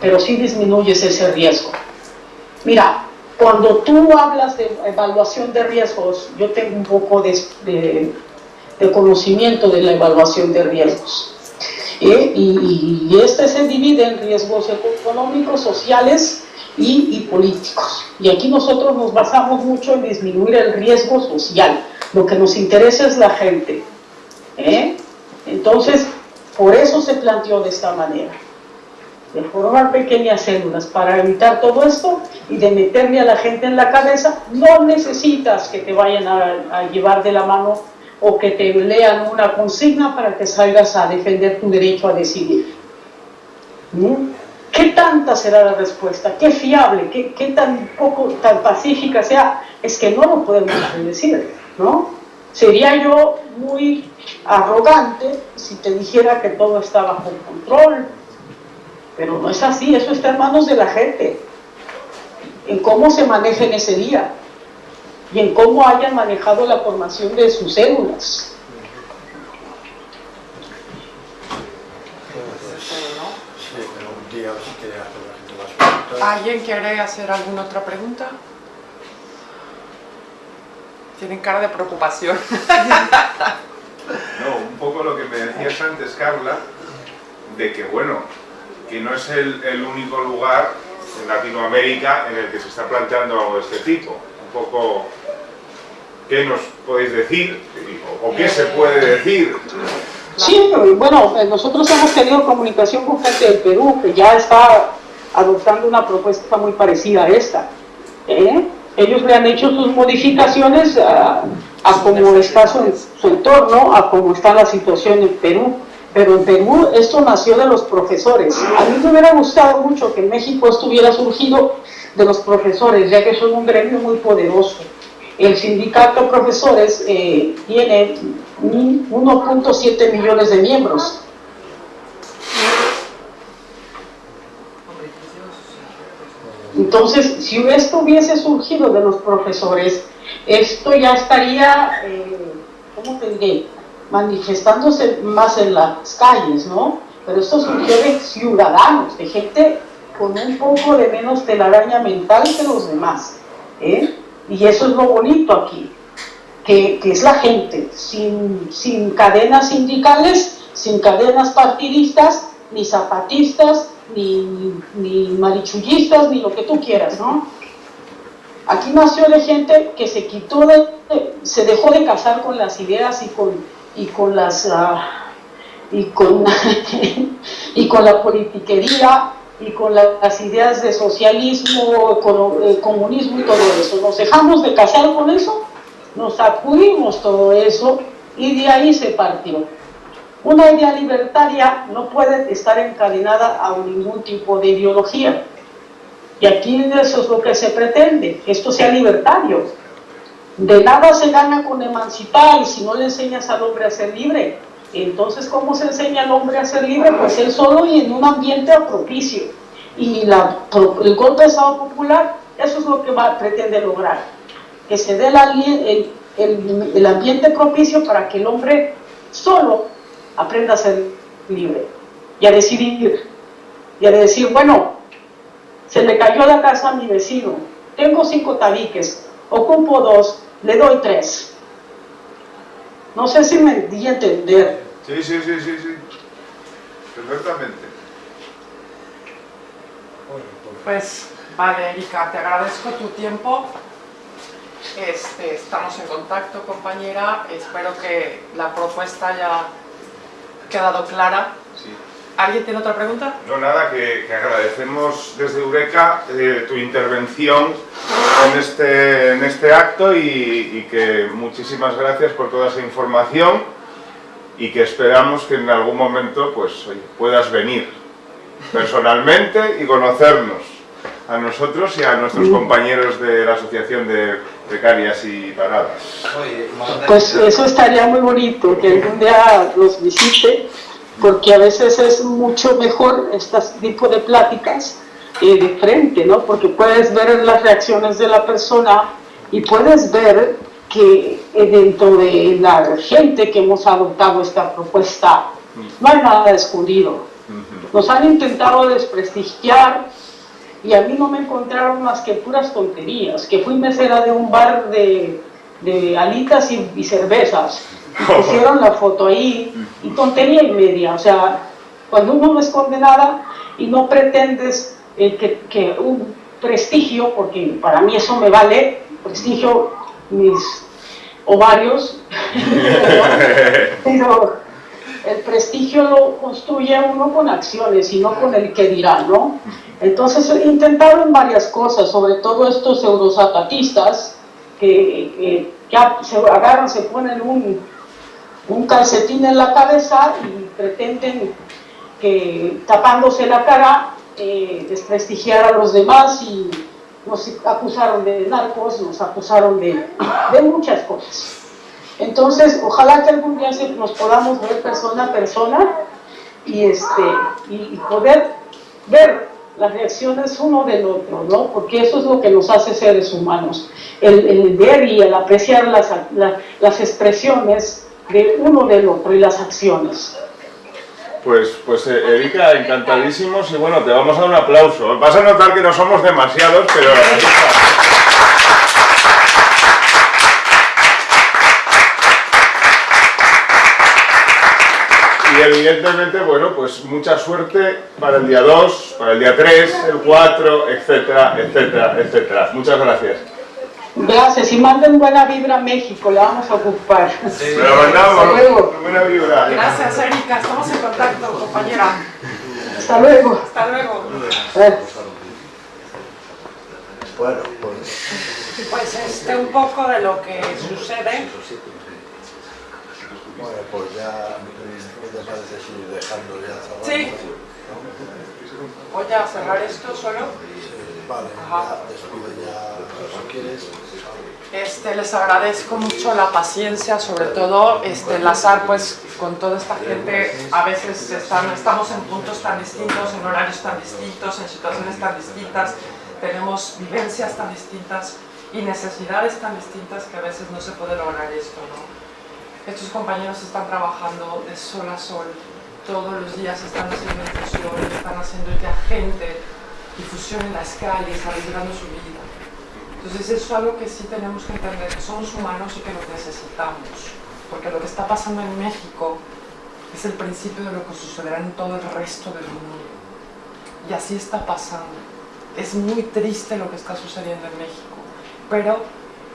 pero sí disminuyes ese riesgo. Mira, cuando tú hablas de evaluación de riesgos, yo tengo un poco de, de, de conocimiento de la evaluación de riesgos. ¿eh? Y, este se divide en riesgos económicos, sociales y, políticos. Y aquí nosotros nos basamos mucho en disminuir el riesgo social. Lo que nos interesa es la gente. ¿eh? Entonces, por eso se planteó de esta manera. De formar pequeñas células para evitar todo esto y de meterle a la gente en la cabeza, no necesitas que te vayan a llevar de la mano o que te lean una consigna para que salgas a defender tu derecho a decidir. ¿Mm? ¿Qué tanta será la respuesta? ¿Qué fiable? ¿Qué, tan poco, tan pacífica sea? Es que no lo podemos decir, ¿no? Sería yo muy arrogante si te dijera que todo está bajo control, pero no es así, eso está en manos de la gente, en cómo se maneja en ese día y en cómo hayan manejado la formación de sus células. ¿Alguien quiere hacer alguna otra pregunta? Tienen cara de preocupación. No, un poco lo que me decías antes, Carla, de que bueno, que no es el, el único lugar en Latinoamérica en el que se está planteando algo de este tipo. Un poco ¿Qué nos podéis decir? ¿O qué se puede decir? Sí, bueno, nosotros hemos tenido comunicación con gente del Perú que ya está adoptando una propuesta muy parecida a esta. ¿eh? Ellos le han hecho sus modificaciones a, a cómo está su, su entorno, a cómo está la situación en Perú. Pero en Perú esto nació de los profesores. A mí me hubiera gustado mucho que en México esto hubiera surgido de los profesores, ya que son un gremio muy poderoso. El sindicato de profesores eh, tiene 1.7 millones de miembros. Entonces, si esto hubiese surgido de los profesores, esto ya estaría, eh, ¿cómo te diré? manifestándose más en las calles, ¿no? Pero esto surgió de ciudadanos, de gente con un poco de menos telaraña mental que los demás. ¿eh? Y eso es lo bonito aquí, que, que es la gente, sin, sin cadenas sindicales, sin cadenas partidistas, ni zapatistas, ni, ni marichullistas, ni lo que tú quieras, ¿no? Aquí nació de gente que se quitó de, se dejó de casar con las ideas y con, y con las uh, y con y con la politiquería y con la, las ideas de socialismo, eh, comunismo y todo eso. Nos dejamos de casar con eso, nos sacudimos todo eso y de ahí se partió. Una idea libertaria no puede estar encadenada a ningún tipo de ideología. Y aquí eso es lo que se pretende, que esto sea libertario. De nada se gana con emancipar si no le enseñas al hombre a ser libre. Entonces, ¿cómo se enseña al hombre a ser libre? Pues él solo y en un ambiente propicio. Y la, el golpe de Estado popular, eso es lo que va, pretende lograr. Que se dé el, el, el ambiente propicio para que el hombre solo aprenda a ser libre y a decidir. Y a decir, bueno, se le cayó la casa a mi vecino, tengo cinco tabiques, ocupo dos, le doy tres. No sé si me di a entender. Sí, sí, sí, sí, sí. Perfectamente. Pues, vale, Erika, te agradezco tu tiempo. Este, estamos en contacto, compañera. Espero que la propuesta haya quedado clara. Sí. ¿Alguien tiene otra pregunta? No, nada, que, que agradecemos desde Eureka eh, tu intervención en este, en este acto y, y, que muchísimas gracias por toda esa información y que esperamos que en algún momento pues, oye, puedas venir personalmente y conocernos a nosotros y a nuestros compañeros de la Asociación de Precarias y Paradas. Pues eso estaría muy bonito, que algún día los visite porque a veces es mucho mejor este tipo de pláticas eh, de frente, ¿no? Porque puedes ver las reacciones de la persona y puedes ver que eh, dentro de la gente que hemos adoptado esta propuesta no hay nada escondido. Nos han intentado desprestigiar y a mí no me encontraron más que puras tonterías, que fui mesera de un bar de, de alitas y, cervezas, pusieron la foto ahí y tontería y media, o sea, cuando uno no esconde nada y no pretendes eh, que, que, un prestigio, porque para mí eso me vale, prestigio mis ovarios, pero el prestigio lo construye uno con acciones y no con el que dirá, ¿no? Entonces intentaron varias cosas, sobre todo estos eurozapatistas que, que, se agarran, se ponen un, un calcetín en la cabeza y pretenden que tapándose la cara eh, desprestigiar a los demás y nos acusaron de narcos, nos acusaron de, de muchas cosas. Entonces, ojalá que algún día nos podamos ver persona a persona y, este, y, poder ver las reacciones uno del otro, ¿no? Porque eso es lo que nos hace seres humanos, el, ver y el apreciar las, las expresiones de uno del otro y las acciones. Pues, pues eh, Erika, encantadísimos y bueno, te vamos a dar un aplauso. Vas a notar que no somos demasiados, pero... Y evidentemente, bueno, pues mucha suerte para el día 2, para el día 3, el 4, etcétera, etcétera, etcétera. Muchas gracias. Gracias, y manden buena vibra a México, la vamos a ocupar. Sí. Mandamos, buena vibra. Gracias, Erika, estamos en contacto, compañera. Hasta luego. Hasta luego. Eh. Bueno, pues... Pues este, un poco de lo que sucede. Bueno, pues ya me parece ir dejando ya Sí. Voy a cerrar esto solo. Vale, ya si quieres. Este, les agradezco mucho la paciencia, sobre todo este, enlazar pues, con toda esta gente. A veces están, estamos en puntos tan distintos, en horarios tan distintos, en situaciones tan distintas, tenemos vivencias tan distintas y necesidades tan distintas que a veces no se puede lograr esto. ¿no? Estos compañeros están trabajando de sol a sol, todos los días están haciendo difusión, están haciendo que a gente difusión en las calles, arriesgando su vida. Entonces eso es algo que sí tenemos que entender, que somos humanos y que nos necesitamos, porque lo que está pasando en México es el principio de lo que sucederá en todo el resto del mundo. Y así está pasando. Es muy triste lo que está sucediendo en México, pero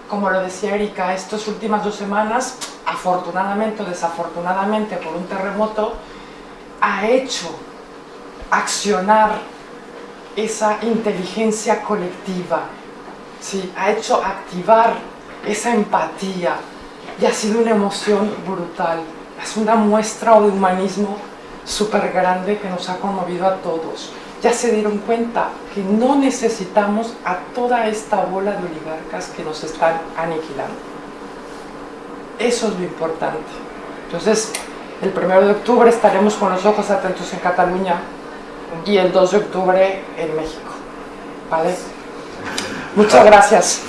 como lo decía Erika, estas últimas dos semanas afortunadamente o desafortunadamente por un terremoto, ha hecho accionar esa inteligencia colectiva, ¿sí? ha hecho activar esa empatía y ha sido una emoción brutal. Es una muestra de humanismo súper grande que nos ha conmovido a todos. Ya se dieron cuenta que no necesitamos a toda esta bola de oligarcas que nos están aniquilando. Eso es lo importante. Entonces, el 1 de octubre estaremos con los ojos atentos en Cataluña y el 2 de octubre en México. ¿Vale? Muchas gracias.